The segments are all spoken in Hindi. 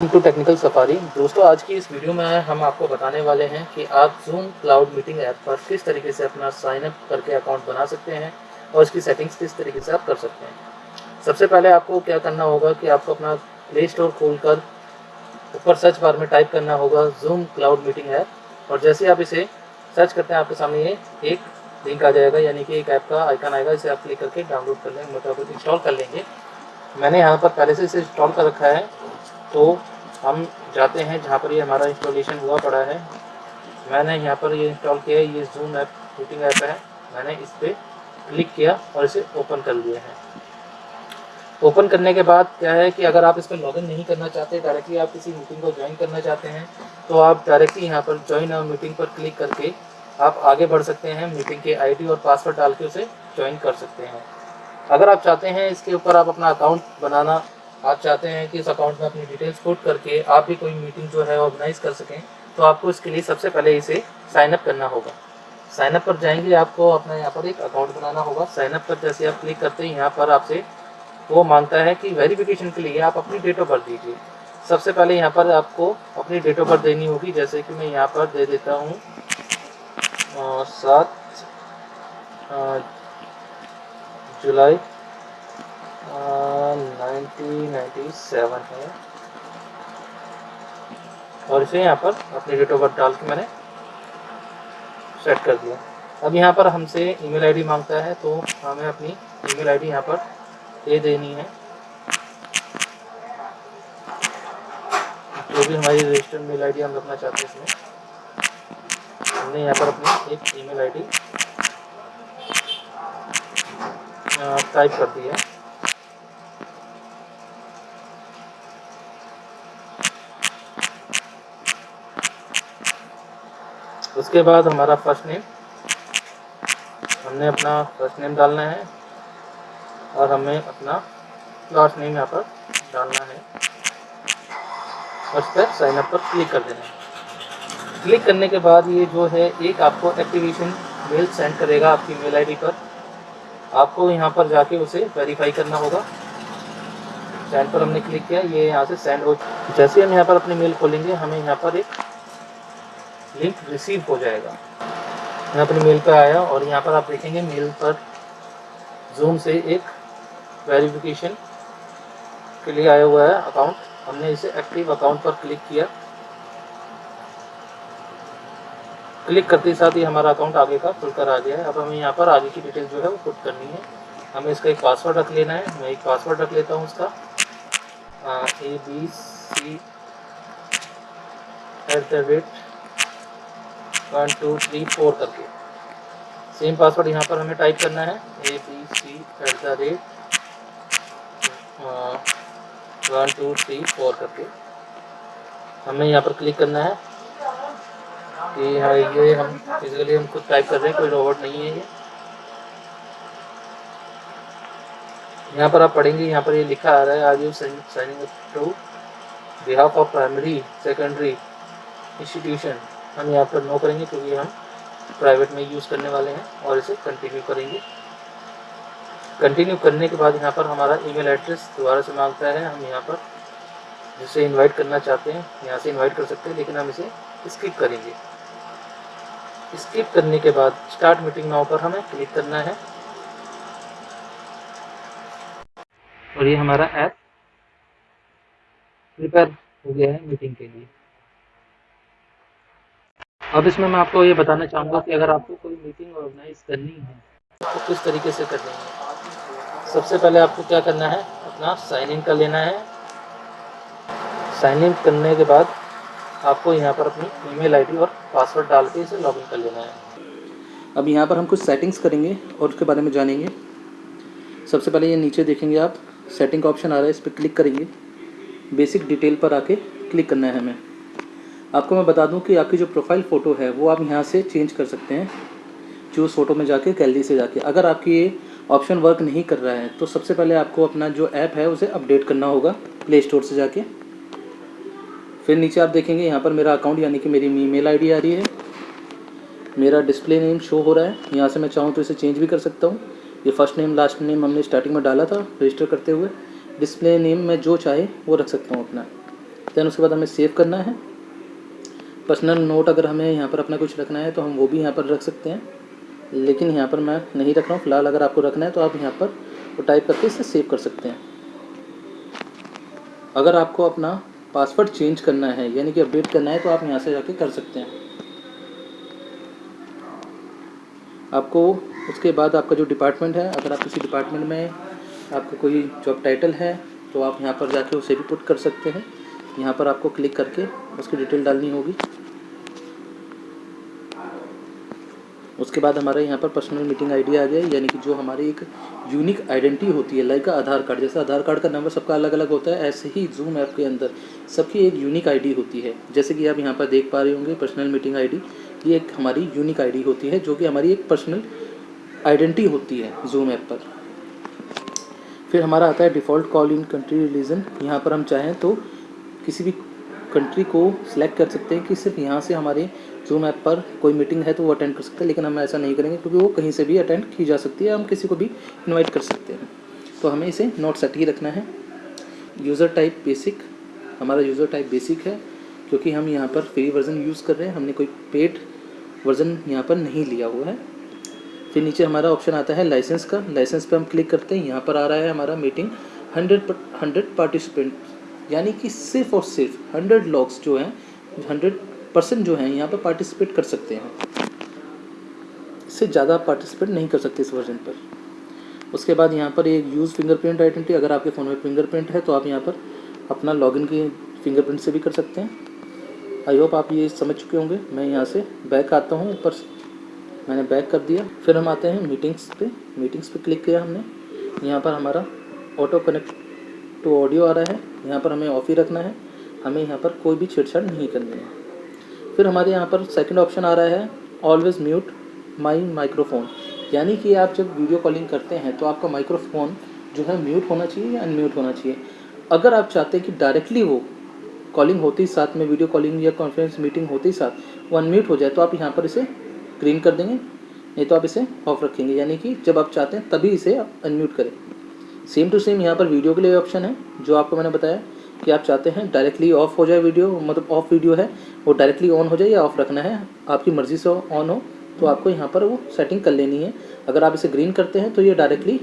टू टेक्निकल सफारी दोस्तों, आज की इस वीडियो में हम आपको बताने वाले हैं कि आप जूम क्लाउड मीटिंग ऐप पर किस तरीके से अपना साइन अप करके अकाउंट बना सकते हैं और इसकी सेटिंग्स किस तरीके से आप कर सकते हैं। सबसे पहले आपको क्या करना होगा कि आपको अपना प्ले स्टोर खोल कर ऊपर सर्च बार में टाइप करना होगा जूम क्लाउड मीटिंग ऐप और जैसे आप इसे सर्च करते हैं, आपके सामने ये एक लिंक आ जाएगा, यानी कि एक ऐप का आइकन आएगा। इसे आप क्लिक करके डाउनलोड कर लेंगे मतलब इंस्टॉल कर लेंगे। मैंने यहाँ पर पहले से इसे इंस्टॉल कर रखा है तो हम जाते हैं जहाँ पर ये हमारा इंस्टॉलेशन हुआ पड़ा है। मैंने यहाँ पर ये इंस्टॉल किया है, ये जूम ऐप मीटिंग ऐप है। मैंने इस पर क्लिक किया और इसे ओपन कर लिया है। ओपन करने के बाद क्या है कि अगर आप इस पर लॉगिन नहीं करना चाहते डायरेक्टली आप किसी मीटिंग को ज्वाइन करना चाहते हैं तो आप डायरेक्टली यहाँ पर ज्वाइन और मीटिंग पर क्लिक करके आप आगे बढ़ सकते हैं मीटिंग के आईडी और पासवर्ड डाल के उसे ज्वाइन कर सकते हैं। अगर आप चाहते हैं इसके ऊपर आप अपना अकाउंट बनाना आप चाहते हैं कि इस अकाउंट में अपनी डिटेल्स पुट करके आप भी कोई मीटिंग जो है ऑर्गेनाइज कर सकें तो आपको इसके लिए सबसे पहले इसे साइनअप करना होगा। साइनअप पर जाएँगे, आपको अपना यहाँ पर एक अकाउंट बनाना होगा। साइनअप पर जैसे आप क्लिक करते हैं, यहाँ पर आपसे वो माँगता है कि वेरिफिकेशन के लिए आप अपनी डेट ऑफ़ बर्थ दीजिए। सबसे पहले यहाँ पर आपको अपनी डेट ऑफ़ बर्थ देनी होगी। जैसे कि मैं यहाँ पर दे देता हूँ सात जुलाई नाइनटीन नाइन्टी सेवन है। और इसे यहाँ पर अपनी डेट ऑफ़ बर्थ डाल के मैंने सेट कर दिया। अब यहाँ पर हमसे ईमेल आईडी माँगता है तो हमें अपनी ईमेल आईडी यहाँ पर दे देनी है। जो भी हमारी रजिस्टर्ड मेल आईडी हम रखना चाहते हैं इसमें, हमने यहाँ पर अपनी एक ईमेल आईडी टाइप कर दी है। उसके बाद हमारा फ़र्स्ट नेम हमने अपना फ़र्स्ट नेम डालना है और हमें अपना लास्ट नेम यहाँ पर डालना है। उस पर साइन अप पर क्लिक कर देना है। क्लिक करने के बाद ये जो है, एक आपको एक्टिवेशन मेल सेंड करेगा आपकी मेल आईडी पर। आपको यहाँ पर जाके उसे वेरीफाई करना होगा। सेंड पर हमने क्लिक किया, ये यहाँ से सेंड हो जैसे हम यहाँ पर अपनी मेल खोलेंगे, हमें यहाँ पर एक लिंक रिसीव हो जाएगा। मैं अपने मेल पर आया और यहाँ पर आप देखेंगे मेल पर जूम से एक वेरिफिकेशन के लिए आया हुआ है अकाउंट हमने इसे एक्टिव अकाउंट पर क्लिक किया। क्लिक करते साथ ही हमारा अकाउंट आगे का खुलकर आ गया है। अब हमें यहाँ पर आगे की डिटेल जो है वो पुट करनी है। हमें इसका एक पासवर्ड रख लेना है। मैं एक पासवर्ड रख लेता हूँ उसका। A B C at the rate one two three four करके। सेम पासवर्ड यहाँ पर हमें टाइप करना है। A B C at the rate one two three four करके। हमें यहाँ पर क्लिक करना है कि हाँ ये हम फिजिकली हम खुद टाइप कर रहे हैं, कोई रोबोट नहीं है ये। यहाँ पर आप पढ़ेंगे, यहाँ पर ये लिखा आ रहा है आज you signing to behalf of primary secondary institution हम यहाँ पर नो करेंगे क्योंकि हम प्राइवेट में यूज़ करने वाले हैं और इसे कंटिन्यू करेंगे। कंटिन्यू करने के बाद यहाँ पर हमारा ईमेल एड्रेस दोबारा से माँगता है। हम यहाँ पर जिसे इनवाइट करना चाहते हैं, यहाँ से इनवाइट कर सकते हैं, लेकिन हम इसे स्किप करेंगे। स्किप करने के बाद स्टार्ट मीटिंग नाउ पर हमें क्लिक करना है। और ये हमारा ऐप प्रिपेयर हो गया है मीटिंग के लिए। अब इसमें मैं आपको ये बताना चाहूँगा कि अगर आपको कोई मीटिंग ऑर्गेनाइज करनी है तो किस तरीके से करनी है? सबसे पहले आपको क्या करना है? अपना साइन इन कर लेना है। साइन इन करने के बाद आपको यहाँ पर अपनी ईमेल आईडी और पासवर्ड डाल के इसे लॉगिन कर लेना है। अब यहाँ पर हम कुछ सेटिंग्स करेंगे और उसके बारे में जानेंगे। सबसे पहले ये नीचे देखेंगे आप सेटिंग का ऑप्शन आ रहा है, इस पर क्लिक करेंगे। बेसिक डिटेल पर आके क्लिक करना है हमें। आपको मैं बता दूँ कि आपकी जो प्रोफ़ाइल फ़ोटो है, वो आप यहाँ से चेंज कर सकते हैं चूज़ फ़ोटो में जाके गैलरी से जाके। अगर आपकी ये ऑप्शन वर्क नहीं कर रहा है तो सबसे पहले आपको अपना जो ऐप है, उसे अपडेट करना होगा प्ले स्टोर से जाके। फिर नीचे आप देखेंगे, यहाँ पर मेरा अकाउंट यानी कि मेरी ईमेल आईडी आ रही है। मेरा डिस्प्ले नेम शो हो रहा है। यहाँ से मैं चाहूँ तो इसे चेंज भी कर सकता हूँ। ये फ़र्स्ट नेम लास्ट नेम हमने स्टार्टिंग में डाला था रजिस्टर करते हुए। डिस्प्ले नेम मैं जो चाहे, वो रख सकता हूँ अपना। दैन उसके बाद हमें सेव करना है। पर्सनल नोट अगर हमें यहाँ पर अपना कुछ रखना है तो हम वो भी यहाँ पर रख सकते हैं। लेकिन यहाँ पर मैं नहीं रख रहा हूँ, फ़िलहाल अगर आपको रखना है तो आप यहाँ पर वो टाइप करके इसे सेव कर सकते हैं। अगर आपको अपना पासवर्ड चेंज करना है, यानी कि अपडेट करना है तो आप यहाँ से जाके कर सकते हैं। आपको उसके बाद आपका जो डिपार्टमेंट है, अगर आप किसी डिपार्टमेंट में आपका कोई जॉब टाइटल है तो आप यहाँ पर जाके उसे भी पुट कर सकते हैं। यहाँ पर आपको क्लिक करके उसकी डिटेल डालनी होगी। उसके बाद हमारा यहाँ पर पर्सनल मीटिंग आईडी आ गया, यानी कि जो हमारी एक यूनिक आइडेंटिटी होती है लाइक आधार कार्ड। जैसे आधार कार्ड का नंबर सबका अलग अलग होता है, ऐसे ही जूम ऐप के अंदर सबकी एक यूनिक आईडी होती है। जैसे कि आप यहाँ पर देख पा रहे होंगे पर्सनल मीटिंग आईडी ये एक हमारी यूनिक आईडी होती है, जो कि हमारी एक पर्सनल आइडेंटिटी होती है जूम ऐप पर। फिर हमारा आता है default call in country religion यहाँ पर हम चाहें तो किसी भी कंट्री को सिलेक्ट कर सकते हैं कि सिर्फ़ यहाँ से हमारे जूम ऐप पर कोई मीटिंग है तो वो अटेंड कर सकते हैं, लेकिन हम ऐसा नहीं करेंगे क्योंकि वो कहीं से भी अटेंड की जा सकती है, हम किसी को भी इनवाइट कर सकते हैं। तो हमें इसे नोट सेट ही रखना है। यूज़र टाइप बेसिक हमारा यूज़र टाइप बेसिक है, क्योंकि हम यहाँ पर फ्री वर्जन यूज़ कर रहे हैं, हमने कोई पेड वर्जन यहाँ पर नहीं लिया हुआ है। फिर नीचे हमारा ऑप्शन आता है लाइसेंस का लाइसेंस पे हम क्लिक करते हैं, यहाँ पर आ रहा है हमारा मीटिंग हंड्रेड हंड्रेड पार्टिसिपेंट यानी कि सिर्फ़ और सिर्फ़ हंड्रेड लॉग्स जो हैं हंड्रेड परसेंट जो हैं यहाँ पर पार्टिसिपेट कर सकते हैं। इससे ज़्यादा पार्टिसिपेट नहीं कर सकते इस वर्जन पर। उसके बाद यहाँ पर एक यूज़ फिंगरप्रिंट आइडेंटिटी अगर आपके फ़ोन में फिंगरप्रिंट है तो आप यहाँ पर अपना लॉगिन की फिंगरप्रिंट से भी कर सकते हैं। आई होप आप ये समझ चुके होंगे। मैं यहाँ से बैक आता हूँ ऊपर मैंने बैक कर दिया। फिर हम आते हैं मीटिंग्स पे। मीटिंग्स पे क्लिक किया हमने। यहाँ पर हमारा ऑटो कनेक्ट टू ऑडियो आ रहा है। यहाँ पर हमें ऑफ़ ही रखना है। हमें यहाँ पर कोई भी छेड़छाड़ नहीं करनी है। फिर हमारे यहाँ पर सेकंड ऑप्शन आ रहा है ऑलवेज़ म्यूट माई माइक्रोफोन यानी कि आप जब वीडियो कॉलिंग करते हैं तो आपका माइक्रोफोन जो है म्यूट होना चाहिए या अनम्यूट होना चाहिए? अगर आप चाहते हैं कि डायरेक्टली वो कॉलिंग होते ही साथ में वीडियो कॉलिंग या कॉन्फ्रेंस मीटिंग होते ही साथ वो अनम्यूट हो जाए तो आप यहाँ पर इसे ग्रीन कर देंगे, नहीं तो आप इसे ऑफ़ रखेंगे। यानी कि जब आप चाहते हैं, तभी इसे अनम्यूट करें। सेम टू सेम यहाँ पर वीडियो के लिए ऑप्शन है, जो आपको मैंने बताया। कि आप चाहते हैं डायरेक्टली ऑफ़ हो जाए वीडियो मतलब ऑफ़ वीडियो है, वो डायरेक्टली ऑन हो जाए या ऑफ़ रखना है, आपकी मर्ज़ी से ऑन हो तो आपको यहाँ पर वो सेटिंग कर लेनी है। अगर आप इसे ग्रीन करते हैं तो ये डायरेक्टली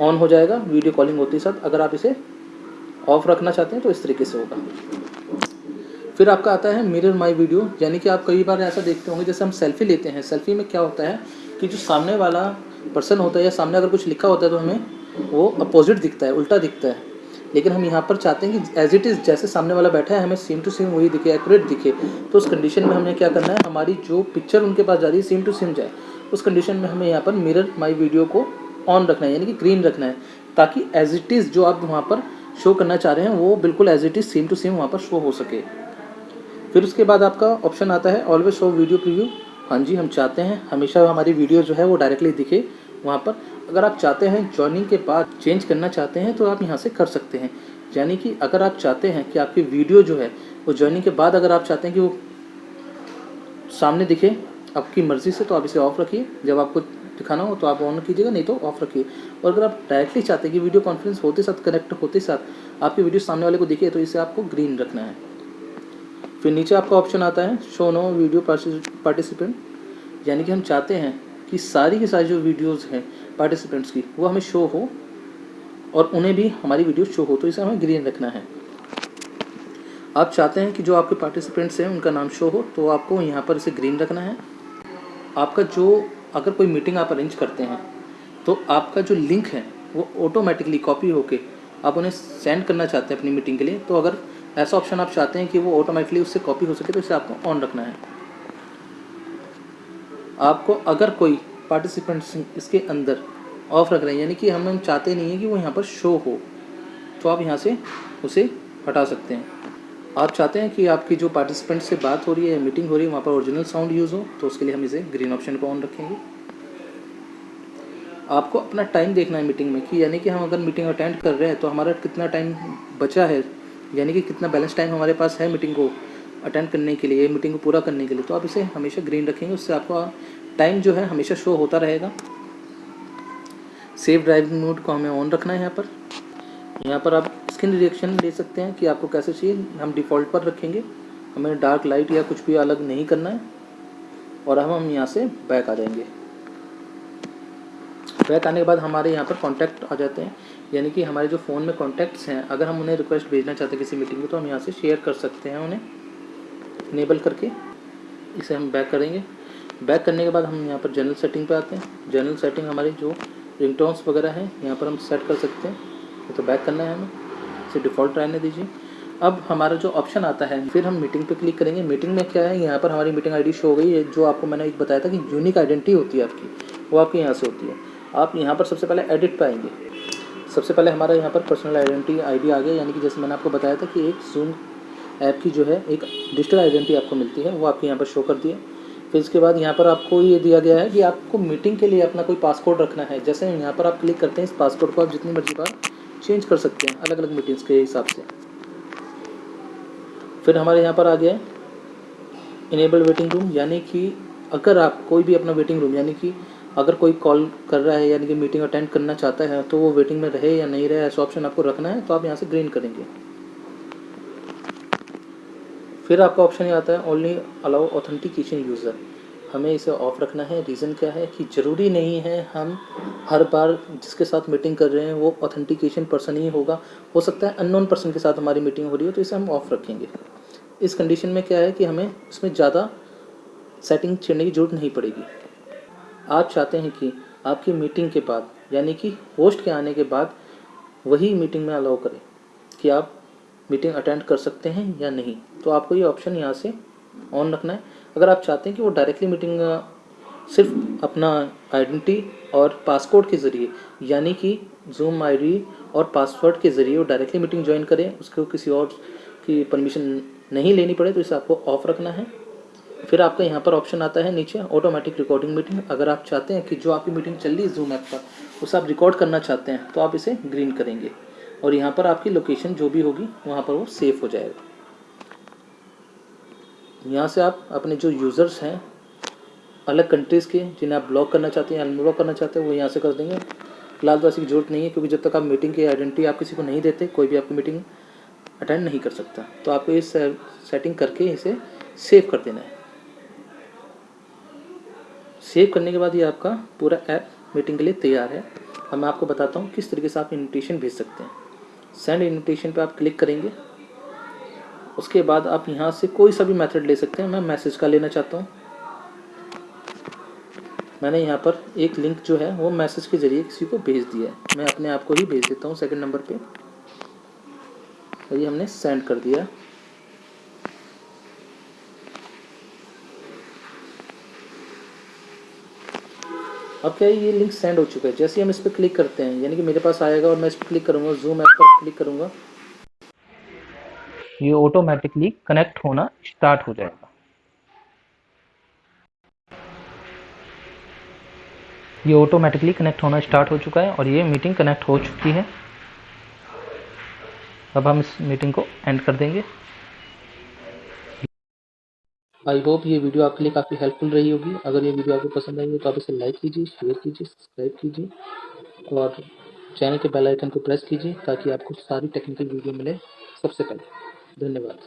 ऑन हो जाएगा वीडियो कॉलिंग होते साथ। अगर आप इसे ऑफ़ रखना चाहते हैं तो इस तरीके से होगा। फिर आपका आता है मिरर माई वीडियो यानी कि आप कई बार ऐसा देखते होंगे, जैसे हम सेल्फी लेते हैं। सेल्फी में क्या होता है कि जो सामने वाला पर्सन होता है या सामने अगर कुछ लिखा होता है तो हमें वो अपोजिट दिखता है, उल्टा दिखता है। लेकिन हम यहाँ पर चाहते हैं कि एज इट इज़ जैसे सामने वाला बैठा है, हमें सेम टू सेम वही दिखे एक्यूरेट दिखे। तो उस कंडीशन में हमें क्या करना है, हमारी जो पिक्चर उनके पास जा रही है सेम टू सेम जाए। उस कंडीशन में हमें यहाँ पर मिरर माई वीडियो को ऑन रखना है, यानी कि ग्रीन रखना है, ताकि एज इट इज़ जो आप वहाँ पर शो करना चाह रहे हैं, वो बिल्कुल as it is same to same वहाँ पर शो हो सके। फिर उसके बाद आपका ऑप्शन आता है ऑलवेज शो वीडियो प्रीव्यू हाँ जी, हम चाहते हैं, हमेशा हमारी वीडियो जो है, वो डायरेक्टली दिखे। वहाँ पर। अगर आप चाहते हैं ज्वाइनिंग के बाद चेंज करना चाहते हैं तो आप यहाँ से कर सकते हैं। यानी कि अगर आप चाहते हैं कि आपकी वीडियो जो है, वो ज्वाइनिंग के बाद अगर आप चाहते हैं कि वो सामने दिखे, आपकी मर्ज़ी से तो आप इसे ऑफ़ रखिए। जब आपको दिखाना हो तो आप ऑन कीजिएगा, नहीं तो ऑफ़ रखिए। और अगर आप डायरेक्टली चाहते हैं कि वीडियो कॉन्फ्रेंस होते साथ कनेक्ट होते साथ, आपकी वीडियो सामने वाले को दिखे तो इसे आपको ग्रीन रखना है। फिर नीचे आपका ऑप्शन आता है शो नो वीडियो पार्टिसिपेंट यानी कि हम चाहते हैं कि सारी की सारी जो वीडियोज़ हैं पार्टिसिपेंट्स की, वो हमें शो हो और उन्हें भी हमारी वीडियो शो हो तो इसे हमें ग्रीन रखना है। आप चाहते हैं कि जो आपके पार्टिसिपेंट्स हैं, उनका नाम शो हो तो आपको यहाँ पर इसे ग्रीन रखना है। आपका जो, अगर कोई मीटिंग आप अरेंज करते हैं तो आपका जो लिंक है, वो ऑटोमेटिकली कॉपी होके आप उन्हें सेंड करना चाहते हैं अपनी मीटिंग के लिए तो अगर ऐसा ऑप्शन आप चाहते हैं कि वो ऑटोमेटिकली उससे कॉपी हो सके तो इसे आपको ऑन रखना है। आपको अगर कोई पार्टिसिपेंट्स इसके अंदर ऑफ़ रख रहे हैं, यानी कि हम चाहते नहीं हैं कि वो यहाँ पर शो हो तो आप यहाँ से उसे हटा सकते हैं। आप चाहते हैं कि आपकी जो पार्टिसिपेंट से बात हो रही है मीटिंग हो रही है, वहाँ पर ओरिजिनल साउंड यूज़ हो तो उसके लिए हम इसे ग्रीन ऑप्शन को ऑन रखेंगे। आपको अपना टाइम देखना है मीटिंग में कि यानी कि हम अगर मीटिंग अटेंड कर रहे हैं तो हमारा कितना टाइम बचा है, यानी कि कितना बैलेंस टाइम हमारे पास है मीटिंग को अटेंड करने के लिए मीटिंग को पूरा करने के लिए तो आप इसे हमेशा ग्रीन रखेंगे, उससे आपका टाइम जो है हमेशा शो होता रहेगा। सेव ड्राइविंग मोड को हमें ऑन रखना है यहाँ पर। यहाँ पर आप स्किन रिएक्शन ले सकते हैं कि आपको कैसे चाहिए। हम डिफ़ॉल्ट पर रखेंगे। हमें डार्क लाइट या कुछ भी अलग नहीं करना है। और हम हम यहाँ से बैक आ जाएँगे। बैक आने के बाद हमारे यहाँ पर कॉन्टैक्ट आ जाते हैं। यानी कि हमारे जो फ़ोन में कॉन्टैक्ट्स हैं, अगर हम उन्हें रिक्वेस्ट भेजना चाहते हैं किसी मीटिंग में तो हम यहाँ से शेयर कर सकते हैं उन्हें। इनेबल करके इसे हम बैक करेंगे। बैक करने के बाद हम यहाँ पर जनरल सेटिंग पे आते हैं। जनरल सेटिंग हमारी जो रिंगटोन्स वगैरह हैं, यहाँ पर हम सेट कर सकते हैं। तो बैक करना है हमें। इसे डिफ़ॉल्ट रहने दीजिए। अब हमारा जो ऑप्शन आता है, फिर हम मीटिंग पे क्लिक करेंगे। मीटिंग में क्या है, यहाँ पर हमारी मीटिंग आईडी शो हो गई है, जो आपको मैंने एक बताया था कि यूनिक आइडेंटिटी होती है आपकी। वो आपकी यहाँ से होती है। आप यहाँ पर सबसे पहले एडिट पे आएँगे। सबसे पहले हमारा यहाँ पर पर्सनल आइडेंटिटी आईडी आ गया, यानी कि जैसे मैंने आपको बताया था कि एक जूम ऐप की जो है एक डिजिटल आइडेंटिटी आपको मिलती है, वो आपके यहाँ पर शो कर दी है। फिर इसके बाद यहाँ पर आपको ये दिया गया है कि आपको मीटिंग के लिए अपना कोई पासकोड रखना है। जैसे यहाँ पर आप क्लिक करते हैं, इस पासकोड को आप जितनी मर्ज़ी बार चेंज कर सकते हैं अलग अलग मीटिंग्स के हिसाब से। फिर हमारे यहाँ पर आ गया है इनेबल वेटिंग रूम यानी कि अगर आप कोई भी अपना वेटिंग रूम यानी कि अगर कोई कॉल कर रहा है, यानी कि मीटिंग अटेंड करना चाहता है तो वो वेटिंग में रहे या नहीं रहे, ऐसा ऑप्शन आपको रखना है तो आप यहाँ से ग्रीन करेंगे। फिर आपका ऑप्शन ये आता है ओनली अलाउ ऑथेंटिकेशन यूज़र हमें इसे ऑफ़ रखना है। रीज़न क्या है कि ज़रूरी नहीं है हम हर बार जिसके साथ मीटिंग कर रहे हैं, वो ऑथेंटिकेशन पर्सन ही होगा। हो सकता है अननोन पर्सन के साथ हमारी मीटिंग हो रही हो तो इसे हम ऑफ़ रखेंगे। इस कंडीशन में क्या है कि हमें इसमें ज़्यादा सेटिंग छेड़ने की ज़रूरत नहीं पड़ेगी। आप चाहते हैं कि आपकी मीटिंग के बाद, यानी कि होस्ट के आने के बाद, वही मीटिंग में अलाउ करें कि आप मीटिंग अटेंड कर सकते हैं या नहीं? तो आपको ये ऑप्शन यहाँ से ऑन रखना है। अगर आप चाहते हैं कि वो डायरेक्टली मीटिंग सिर्फ़ अपना आइडेंटिटी और पासकोड के ज़रिए, यानी कि जूम आईडी और पासवर्ड के ज़रिए वो डायरेक्टली मीटिंग ज्वाइन करें, उसको किसी और की परमिशन नहीं लेनी पड़े तो इसे आपको ऑफ़ रखना है। फिर आपका यहाँ पर ऑप्शन आता है नीचे ऑटोमेटिक रिकॉर्डिंग मीटिंग अगर आप चाहते हैं कि जो आपकी मीटिंग चल रही है जूम ऐप पर, उसे आप रिकॉर्ड करना चाहते हैं तो आप इसे ग्रीन करेंगे। और यहाँ पर आपकी लोकेशन जो भी होगी, वहाँ पर वो सेव हो जाएगा। यहाँ से आप अपने जो यूज़र्स हैं, अलग कंट्रीज़ के, जिन्हें आप ब्लॉक करना चाहते हैं अनब्लॉक करना चाहते हैं, वो यहाँ से कर देंगे। फ़िलहाल तो ऐसी ज़रूरत नहीं है, क्योंकि जब तक आप मीटिंग की आइडेंटिटी आप किसी को नहीं देते, कोई भी आपकी मीटिंग अटेंड नहीं कर सकता। तो आपको इस सेटिंग करके इसे सेव कर देना है। सेव करने के बाद ये आपका पूरा ऐप मीटिंग के लिए तैयार है। अब मैं आपको बताता हूँ किस तरीके से आप इन्विटेशन भेज सकते हैं। सेंड इन्विटेशन पे आप क्लिक करेंगे। उसके बाद आप यहाँ से कोई सा भी मेथड ले सकते हैं। मैं मैसेज का लेना चाहता हूँ। मैंने यहाँ पर एक लिंक जो है, वो मैसेज के ज़रिए किसी को भेज दिया है। मैं अपने आप को ही भेज देता हूँ सेकंड नंबर पे। और ये हमने सेंड कर दिया। अब क्या है ये लिंक सेंड हो चुका है? जैसे ही हम इस पर क्लिक करते हैं, यानी कि मेरे पास आएगा और मैं इस पर क्लिक करूँगा जूम ऐप पर क्लिक करूँगा, ये ऑटोमेटिकली कनेक्ट होना स्टार्ट हो जाएगा। ये ऑटोमेटिकली कनेक्ट होना स्टार्ट हो चुका है और ये मीटिंग कनेक्ट हो चुकी है। अब हम इस मीटिंग को एंड कर देंगे। आई होप ये वीडियो आपके लिए काफ़ी हेल्पफुल रही होगी। अगर ये वीडियो आपको पसंद आई हो तो आप इसे लाइक कीजिए शेयर कीजिए सब्सक्राइब कीजिए और चैनल के बेल आइकन को प्रेस कीजिए ताकि आपको सारी टेक्निकल वीडियो मिले सबसे पहले। धन्यवाद।